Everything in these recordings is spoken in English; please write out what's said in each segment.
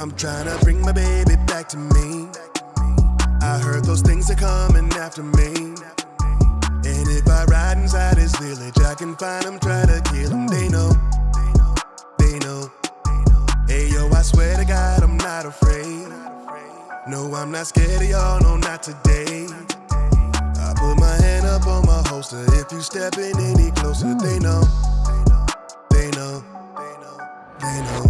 I'm trying to bring my baby back to me. I heard those things are coming after me. And if I ride inside his village, I can find him, try to kill him. They know, they know. Hey yo, I swear to God, I'm not afraid. No, I'm not scared of y'all, no, not today. I put my hand up on my holster. If you stepping any closer, they know, they know, they know. Ooh,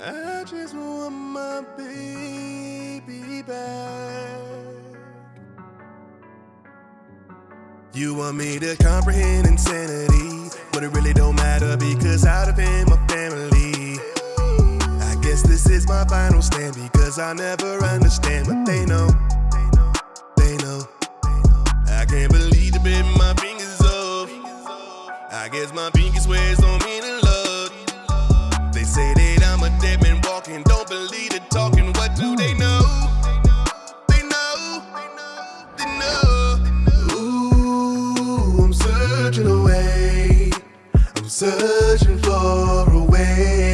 I just want my baby back. You want me to comprehend insanity, but it really don't matter because of him my family. I guess this is my final stand because I never understand what they know. They know. I can't believe the bit my fingers off. I guess my pinky swears don't mean a dead man walking, don't believe the talking. What do they know? They know, they know. Ooh, I'm searching away. I'm searching for a way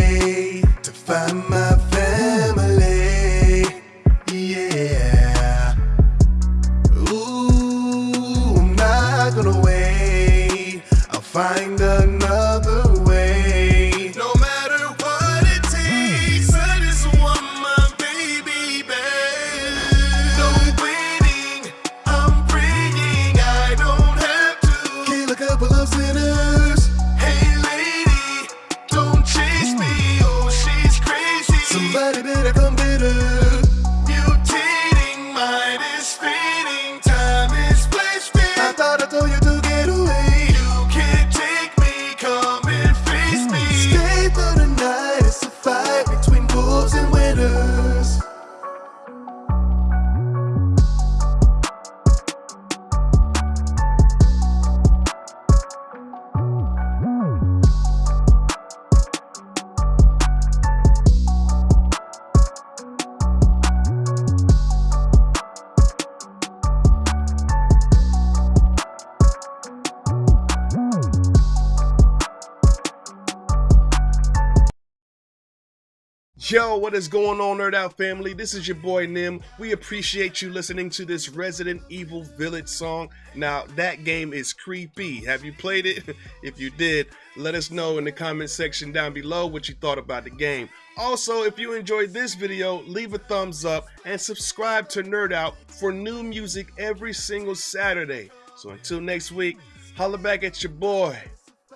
Yo, what is going on, Nerd Out family? This is your boy Nim. We appreciate you listening to this Resident Evil Village song. Now, that game is creepy. Have you played it? if you did, let us know in the comment section down below what you thought about the game. Also, if you enjoyed this video, leave a thumbs up and subscribe to Nerd Out for new music every single Saturday. So until next week, holla back at your boy.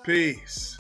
Peace.